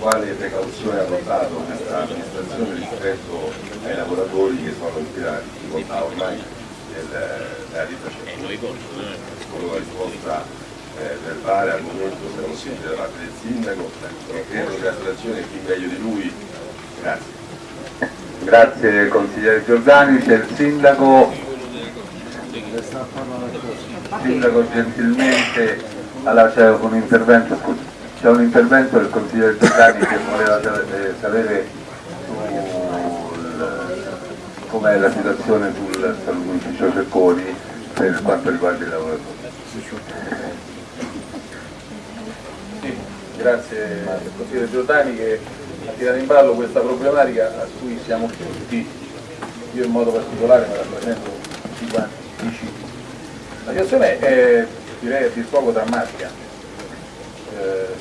quale precauzione ha adottato questa amministrazione rispetto ai lavoratori che sono in la difficoltà ormai della realizzazione. Con una risposta eh, verbale al momento se non possibile da parte del sindaco e credo che la situazione è chi meglio di lui. Grazie. Grazie consigliere Giordani, c'è il sindaco. Il sindaco gentilmente, allora c'è un intervento, c'è un intervento del consigliere Giordani che voleva sapere com'è la situazione sul saluto Cecconi per quanto riguarda i lavoratori. Sì, grazie al consigliere Giordani che ha tirato in ballo questa problematica a cui siamo tutti, io in modo particolare ma rappresento tutti quanti vicini. La situazione è direi a dir poco drammatica.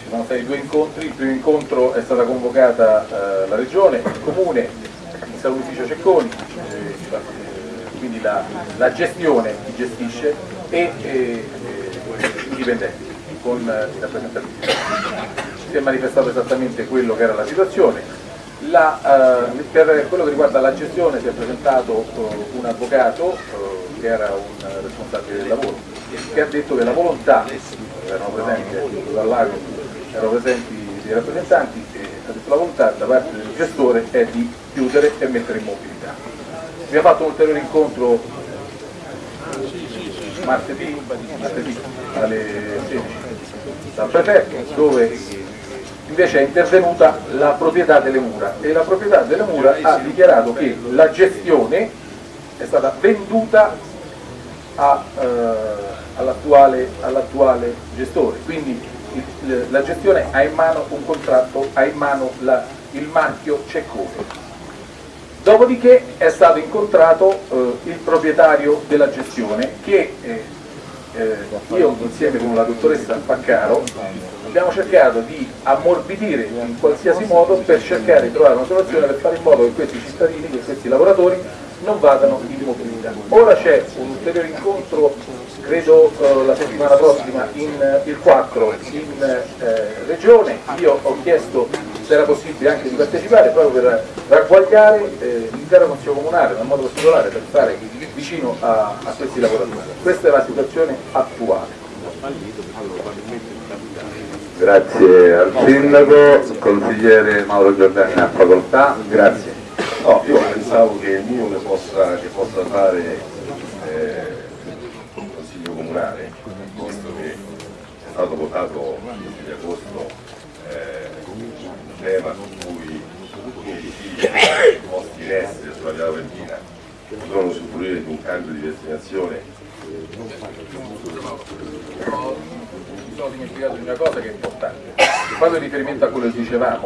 Eh, sono stati due incontri, il primo incontro è stata convocata eh, la Regione, il Comune, il Salutificio Cecconi, eh, quindi la, la, gestione chi gestisce e i dipendenti con i rappresentanti si è manifestato esattamente quello che era la situazione. La, eh, per quello che riguarda la gestione si è presentato eh, un avvocato eh, che era un responsabile del lavoro che ha detto che la volontà, erano presenti dal lago, erano presenti dei rappresentanti e ha detto la volontà da parte del gestore è di chiudere e mettere in mobilità. Abbiamo fatto un ulteriore incontro martedì, martedì alle 16 dal prefetto dove invece è intervenuta la proprietà delle mura e la proprietà delle mura ha dichiarato che la gestione è stata venduta eh, all'attuale all gestore, quindi la gestione ha in mano un contratto, ha in mano la, il marchio Ceccone. Dopodiché è stato incontrato eh, il proprietario della gestione che eh, eh, io insieme con la dottoressa Paccaro abbiamo cercato di ammorbidire in qualsiasi modo per cercare di trovare una soluzione per fare in modo che questi cittadini, che questi lavoratori non vadano in mobilità. Ora c'è un ulteriore incontro, credo eh, la settimana prossima, in, il 4 in eh, Regione, io ho chiesto se era possibile anche di partecipare proprio per ragguagliare eh, l'intero Consiglio Comunale, in modo particolare per stare vicino a, a questi lavoratori. Questa è la situazione attuale. Grazie al Sindaco, consigliere Mauro Giordani a facoltà, grazie. No, io pensavo che il minimo che possa, che possa fare eh, il Consiglio Comunale, visto che è stato votato di agosto eh, un tema su cui gli edifici posti in essere sulla via Valentina potranno usufruire di un cambio di destinazione sono dimenticato di una cosa che è importante. Proprio in riferimento a quello che dicevamo,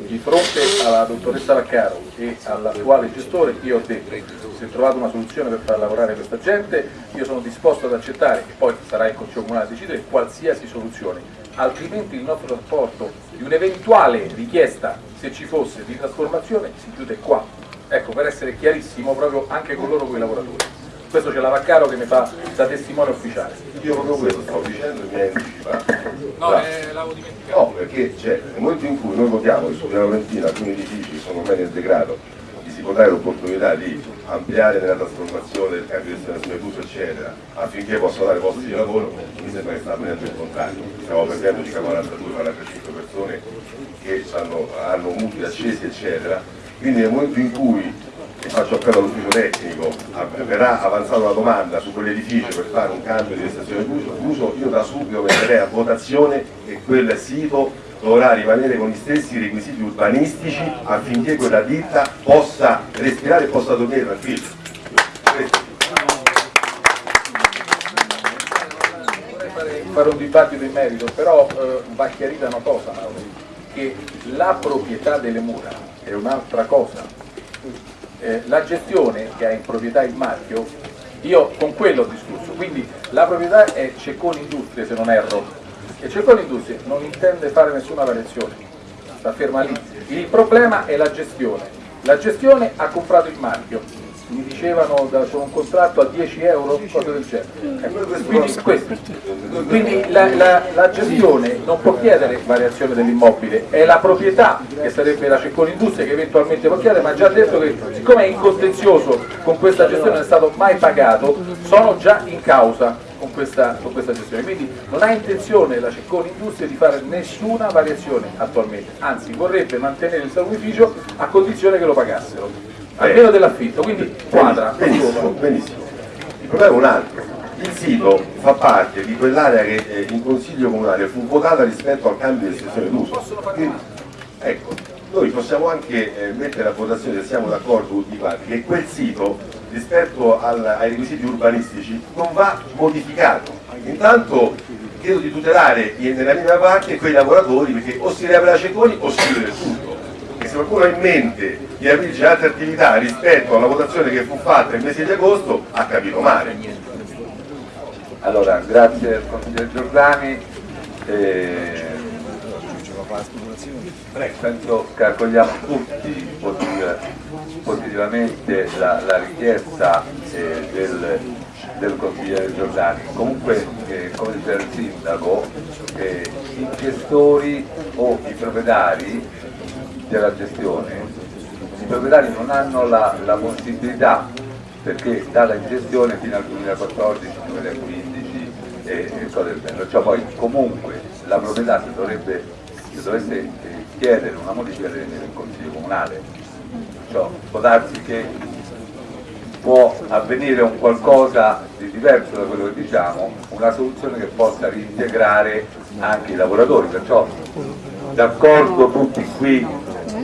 di fronte alla dottoressa Vaccaro e all'attuale gestore, io ho detto se trovato una soluzione per far lavorare questa gente, io sono disposto ad accettare, e poi sarà il Consiglio Comunale a decidere qualsiasi soluzione, altrimenti il nostro rapporto di un'eventuale richiesta, se ci fosse, di trasformazione si chiude qua. Ecco, per essere chiarissimo proprio anche con loro, con i lavoratori questo c'è la Vaccaro che mi fa da testimone ufficiale. Io proprio questo stavo dicendo e mi hai anticipato. No, eh, l'avevo dimenticato. No, perché c'è nel momento in cui noi votiamo che su Via Valentina alcuni edifici sono ormai nel degrado, gli si può dare l'opportunità di ampliare nella trasformazione del cambio di destinazione d'uso eccetera, affinché possano dare posti di lavoro, mi sembra che sta avvenendo il contrario. Stiamo perdendo circa 42-45 persone che hanno, hanno mutui accesi eccetera, quindi nel momento in cui faccio appello all'ufficio tecnico, verrà avanzata una domanda su quell'edificio per fare un cambio di stazione d'uso, io da subito metterei a votazione che quel sito dovrà rimanere con gli stessi requisiti urbanistici affinché quella ditta possa respirare e possa dormire tranquillo. Fare un dibattito in merito, però eh, va chiarita una cosa, che la proprietà delle mura è un'altra cosa eh, la gestione che ha in proprietà il marchio, io con quello ho discusso, quindi la proprietà è Cecconi Industrie se non erro, e Cecconi Industrie non intende fare nessuna variazione, sta ferma lì. Il problema è la gestione, la gestione ha comprato il marchio, mi dicevano da, con un contratto a 10 euro, cose del genere. Eh, quindi, questo. Quindi la, la, la, gestione non può chiedere variazione dell'immobile, è la proprietà che sarebbe la Cecconi Industria che eventualmente può chiedere, ma ha già detto che siccome è in contenzioso con questa gestione non è stato mai pagato, sono già in causa con questa, con questa gestione. Quindi non ha intenzione la Cecconi Industria di fare nessuna variazione attualmente, anzi vorrebbe mantenere il salumificio a condizione che lo pagassero, almeno dell'affitto, quindi quadra. Benissimo, benissimo. Il problema è un altro. Il sito fa parte di quell'area che eh, in Consiglio Comunale fu votata rispetto al cambio di estensione d'uso. Ecco, noi possiamo anche eh, mettere a votazione se siamo d'accordo tutti quanti che quel sito rispetto al, ai requisiti urbanistici non va modificato. Intanto chiedo di tutelare nella minima parte quei lavoratori perché o si riapre la Cecconi o si chiude del tutto. Qualcuno ha in mente di aprire altre attività rispetto alla votazione che fu fatta il mese di agosto ha capito male. Allora, grazie al consigliere Giordani. Eh, penso che accogliamo tutti positivamente la, la richiesta eh, del, del, consigliere Giordani. Comunque, eh, come diceva il sindaco, eh, i gestori o i proprietari della gestione, i proprietari non hanno la, la possibilità perché dalla gestione fino al 2014-2015 e, e cose del genere, cioè poi comunque la proprietà si dovrebbe, si dovesse eh, chiedere una modifica in consiglio comunale, cioè, può darsi che può avvenire un qualcosa di diverso da quello che diciamo, una soluzione che possa reintegrare anche i lavoratori, perciò d'accordo tutti qui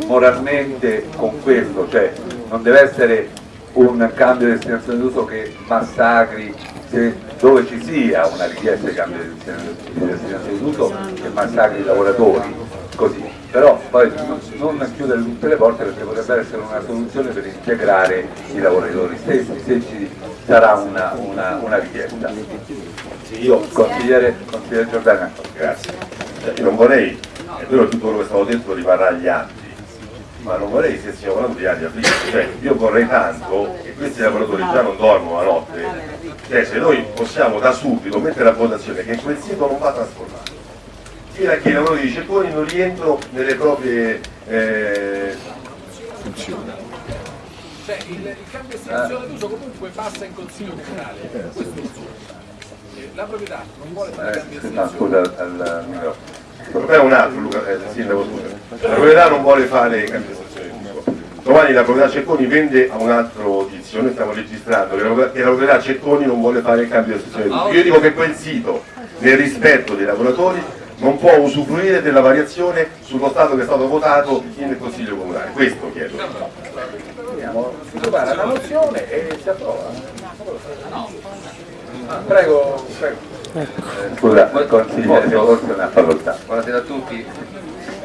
moralmente con questo, cioè non deve essere un cambio di destinazione d'uso che massacri se, dove ci sia una richiesta di cambio di destinazione d'uso che massacri i lavoratori, così. Però poi non chiudere tutte le porte perché potrebbe essere una soluzione per integrare i lavoratori stessi, se ci sarà una, una, una richiesta. Io, consigliere, consigliere Giordana. Grazie. Io non vorrei, è vero tutto quello che è stato detto rimarrà agli atti, ma non vorrei che stiamo parlando di aria fritta, cioè io vorrei tanto che questi lavoratori già non dormono la notte, cioè se noi possiamo da subito mettere a votazione che quel sito non va trasformato, fino a che i lavoratori di Cecconi non rientrano nelle proprie eh... funzioni. Cioè il, il cambio destinazione d'uso comunque passa in consiglio comunale, è La proprietà non vuole fare eh, cambio destinazione. Scusa, al microfono. È un altro, Luca, eh, sindaco, scusa. La proprietà non vuole fare cambiazione di uso. Domani la proprietà Cecconi vende a un altro tizio, noi stiamo registrando che la proprietà Cecconi non vuole fare il cambio di uso. Io dico che quel sito, nel rispetto dei lavoratori, non può usufruire della variazione sullo stato che è stato votato in Consiglio Comunale. Questo chiedo. Si prepara la mozione e si approva. Prego, prego. Facoltà. Buonasera a tutti.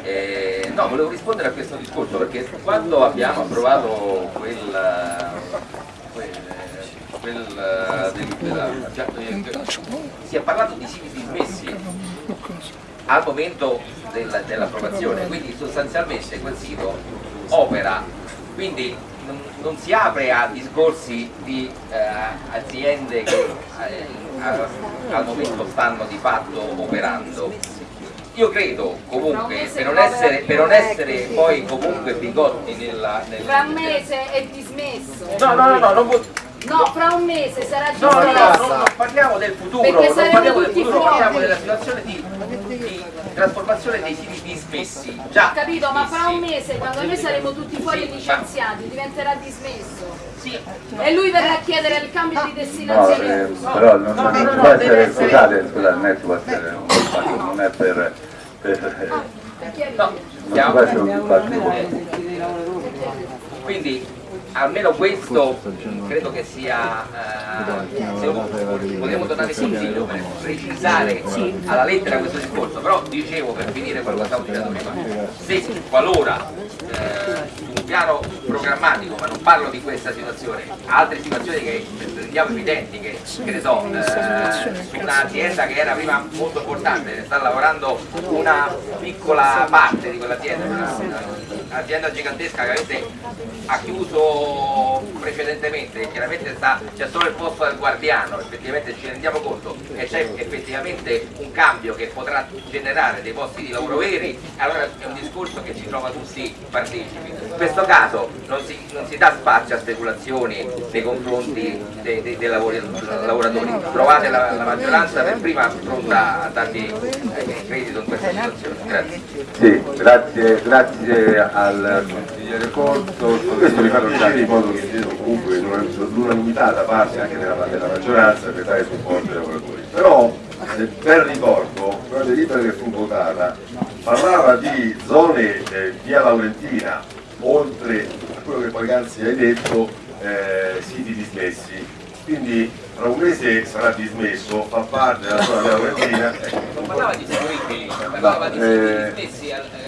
Eh, no, volevo rispondere a questo discorso perché quando abbiamo approvato quel, quel, quel delibera, cioè, si è parlato di siti dismessi al momento del, dell'approvazione, quindi sostanzialmente quel sito opera, quindi non, non si apre a discorsi di eh, aziende che eh, al momento stanno di fatto operando. Io credo comunque, per non essere, per non essere poi comunque bigotti nella... nel, Fra un mese è dismesso. No, no, no, no, non vuol... No, fra un mese sarà No, dismesso. no, no, non parliamo del futuro, non parliamo del futuro, fuori. parliamo della situazione di, di trasformazione dei siti dismessi. Già. Capito? Ma fra un dismessi. mese, quando noi saremo tutti fuori Sì, licenziati, diventerà dismesso. Sì, E lui verrà a chiedere il cambio di No, destinazione eh, però non, No, non può essere, scusate, scusate, non è può essere un dibattito, non è per, per no, non può essere un dibattito. quindi almeno questo credo che sia, eh, se vogliamo tornare consiglio per precisare alla lettera questo discorso, però dicevo per finire quello che stavo dicendo prima, se qualora eh, piano programmatico, ma non parlo di questa situazione, altre situazioni che rendiamo evidenti, che, che ne so, eh, su un'azienda che era prima molto importante, sta lavorando una piccola parte di quell'azienda, un'azienda gigantesca che avete ha chiuso precedentemente, chiaramente c'è solo il posto del guardiano, effettivamente ci rendiamo conto che c'è effettivamente un cambio che potrà generare dei posti di lavoro veri, allora è un discorso che ci trova tutti partecipi. In questo caso non si, non si dà spazio a speculazioni nei confronti dei, dei, dei lavoratori, trovate la, la, maggioranza per prima pronta a darvi eh, credito in questa situazione. Grazie. Sì, grazie, grazie al Corso. Questo mi fa piacere in modo che comunque l'unanimità da parte anche della, della maggioranza per dare supporto ai lavoratori. Però per ricordo, la delibera che fu votata parlava di zone eh, via Laurentina, oltre a quello che poc'anzi hai detto, eh, siti dismessi. Quindi tra un mese sarà dismesso, fa parte della zona via Laurentina. Non parlava di siti parlava di siti dismessi al, eh.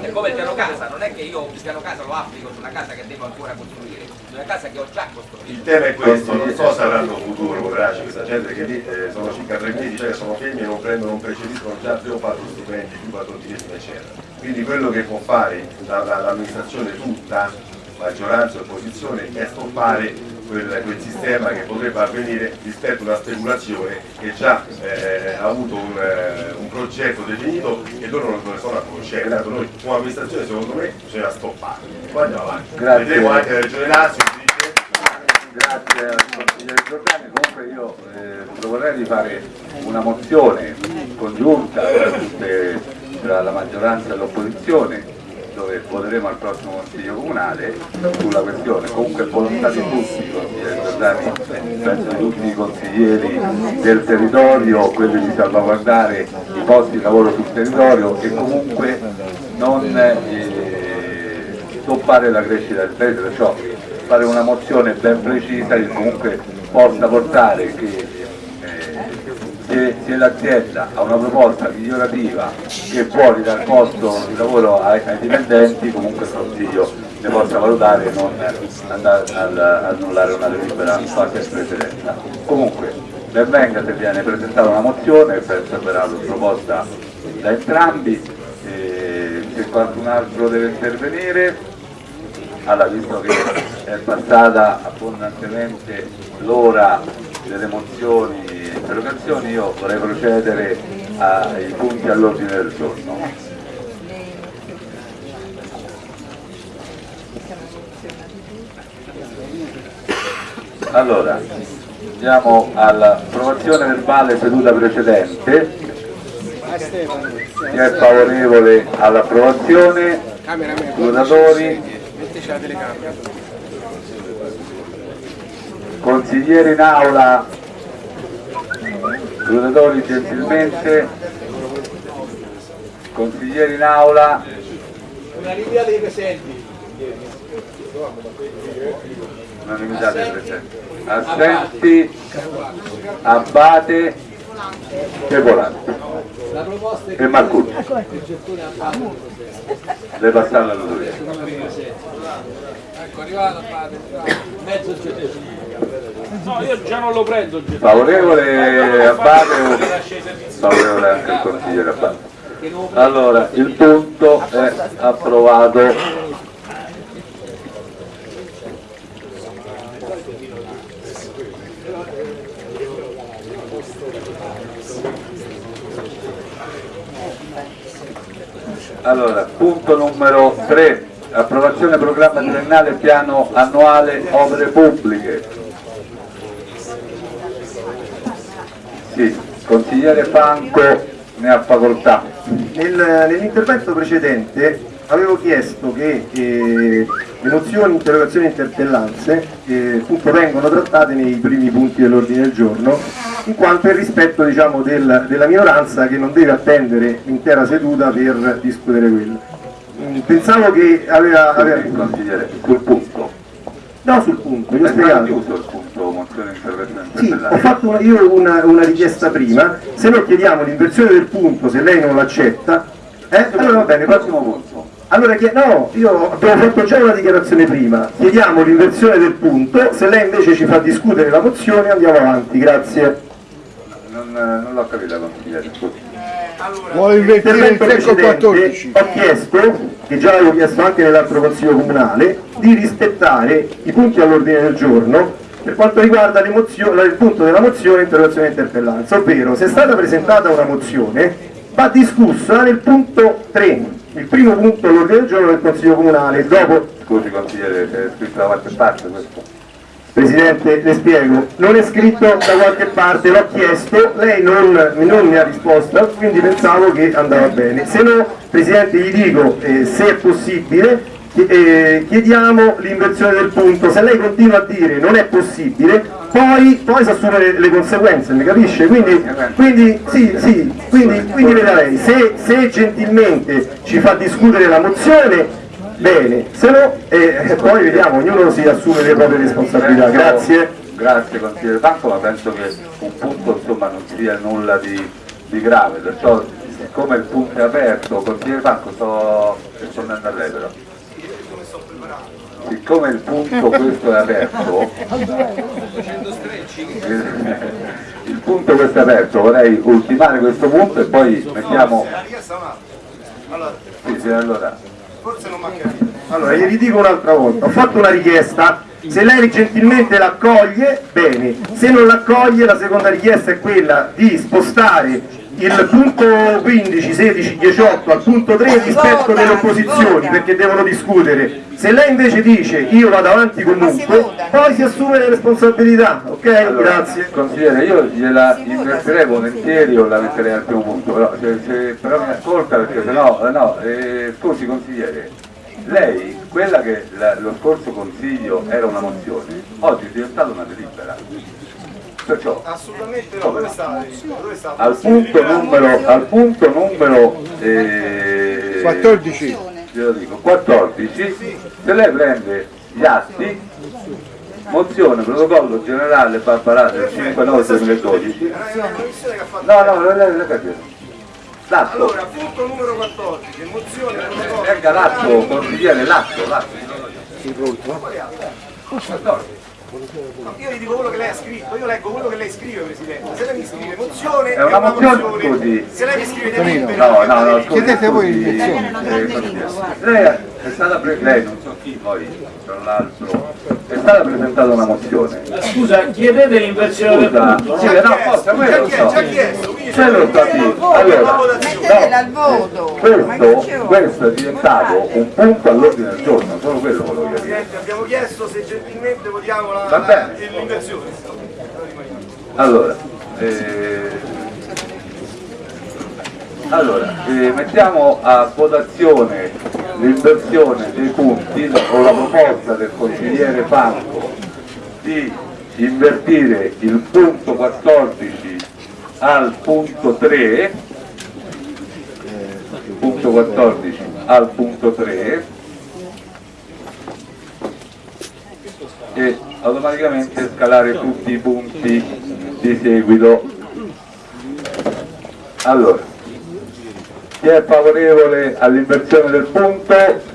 È come il piano casa, non è che io il piano casa lo applico su una casa che devo ancora costruire una casa che ho già costruito. Il tema è questo, non so se avranno futuro, poveracci, questa gente che lì eh, sono circa tre mesi, cioè sono femmine, non prendono, non precediscono già tre o quattro stipendi, più patrocinio eccetera. Quindi quello che può fare l'amministrazione tutta, maggioranza e opposizione, è stoppare quel, quel, sistema che potrebbe avvenire rispetto a una speculazione che già eh, ha avuto un, eh, un, progetto definito e loro non ne sono a conoscenza. Noi come amministrazione secondo me bisogna stoppare. Poi andiamo avanti. Grazie. Vedremo anche la Regione Lazio. Grazie al consigliere Giordani, comunque io eh, proporrei di fare una mozione congiunta tutte, tra la maggioranza e l'opposizione dove voteremo al prossimo Consiglio Comunale sulla questione, comunque volontà di tutti, consiglieri Giordani, penso di tutti i consiglieri del territorio, quelli di salvaguardare i posti di lavoro sul territorio e comunque non eh, stoppare la crescita del paese, perciò fare una mozione ben precisa che comunque possa portare che se, se l'azienda ha una proposta migliorativa che può ridare posto di lavoro ai, ai dipendenti, comunque il Consiglio ne possa valutare e non andare ad annullare una delibera fatta in precedenza. Comunque, ben venga se viene presentata una mozione, penso verrà proposta da entrambi, e se qualcun altro deve intervenire, allora visto che è passata abbondantemente l'ora delle mozioni interrogazioni io vorrei procedere ai punti all'ordine del giorno. Allora, andiamo all'approvazione verbale seduta precedente. Chi è favorevole all'approvazione? Votatori? Consigliere in aula, votatori gentilmente, consigliere in aula. Una linea dei presenti. Unanimità dei presenti. Assenti, Abbate e Volante. E Marcucci. il gettone a parte. Deve passare la notoria. Ecco, arrivato a. Mezzo gettone. No, io già non lo prendo. Favorevole Abbate o favorevole anche il consigliere Abbate? Allora, il punto è approvato. Allora, punto numero 3, approvazione programma triennale piano annuale opere pubbliche. Sì, consigliere Franco ne ha facoltà. Nel- Nell'intervento precedente avevo chiesto che eh, le mozioni, interrogazioni e interpellanze eh, appunto, vengono trattate nei primi punti dell'ordine del giorno, in quanto è il rispetto diciamo, del- della minoranza che non deve attendere l'intera seduta per discutere quello. Mm, Pensavo che aveva... aveva... Consigliere, sul punto. No, sul punto, vi ho spiegato. chiuso il punto mozione intervento Sì, ho fatto una- io una, una richiesta prima, se no chiediamo l'inversione del punto, se lei non l'accetta, eh, allora va bene, prossimo punto. Allora, no, io abbiamo fatto già una dichiarazione prima, chiediamo l'inversione del punto, se lei invece ci fa discutere la mozione andiamo avanti, grazie. Non, non l'ho capita consigliere, scusi. Vuole invertire il secco precedente 14. ho chiesto, che già avevo chiesto anche nell'altro consiglio comunale, di rispettare i punti all'ordine del giorno per quanto riguarda il punto della mozione interrogazione e interpellanza, ovvero se è stata presentata una mozione va discussa nel punto 3, il primo punto all'ordine del giorno del consiglio comunale, dopo Scusi consigliere, è scritto da qualche parte questo? Presidente, le spiego, non è scritto da qualche parte, l'ho chiesto, lei non, non mi ha risposto, quindi pensavo che andava bene. Se no, Presidente, gli dico, eh, se è possibile, eh, chiediamo l'inversione del punto, se lei continua a dire non è possibile, poi, poi si assume le, le conseguenze, mi capisce? Quindi, quindi sì, sì, quindi, quindi veda lei, se, se gentilmente ci fa discutere la mozione, Bene, se no eh, poi vediamo, ognuno si assume le proprie responsabilità, grazie. Grazie consigliere Banco, ma penso che un punto insomma non sia nulla di, di grave, perciò siccome il punto è aperto, consigliere Banco sto rispondendo a lei però. Siccome il punto questo è aperto, il punto questo è aperto, vorrei ultimare questo punto e poi mettiamo... Sì, sì, allora. Allora, gli ridico un'altra volta, ho fatto una richiesta, se lei gentilmente l'accoglie, bene, se non l'accoglie la seconda richiesta è quella di spostare il punto 15, 16, 18 al punto 3 rispetto delle opposizioni perché devono discutere. Se lei invece dice io vado avanti comunque, poi si assume le responsabilità, ok? Allora, Grazie. Consigliere, io gliela invertirei volentieri o la metterei al primo punto, però, se, se- però mi ascolta perché sennò, eh, no, eh, scusi consigliere, lei, quella che la- lo scorso consiglio era una mozione, oggi è diventata una delibera. Perciò Assolutamente no, dove sta? Dove sta? al punto numero, al punto numero eh, 14. glielo dico, 14, se lei prende gli atti, mozione, protocollo generale Barbarà del 5 9 2012, Era una commissione che ha fatto. no, no, lei le capito. L'atto, Allora, punto numero 14, mozione protocollo. venga l'atto, consigliere, l'atto, l'atto. No, Io gli dico quello che lei ha scritto, io leggo quello che lei scrive, Presidente. Se lei mi scrive mozione, È una mozione, scusi. Se lei mi scrive delibera, No, no, no, Chiedete voi consigliere. Lei è stata pre- lei non so chi poi, tra l'altro, è stata presentata una mozione. Scusa, chiedete l'inversione del punto? sì, no? no, forse quello lo so. già chiesto, Quello sta qui. Allora, Mettetela al voto. Ma che questo, questo è diventato un punto all'ordine del giorno, solo quello volevo. Presidente, abbiamo chiesto se gentilmente votiamo la, Va bene. Allora, eh, allora eh, mettiamo a votazione l'inversione dei punti o la proposta del consigliere Franco di invertire il punto 14 al punto 3 punto 14 al punto 3 e automaticamente scalare tutti i punti di seguito. Allora, chi è favorevole all'inversione del punto?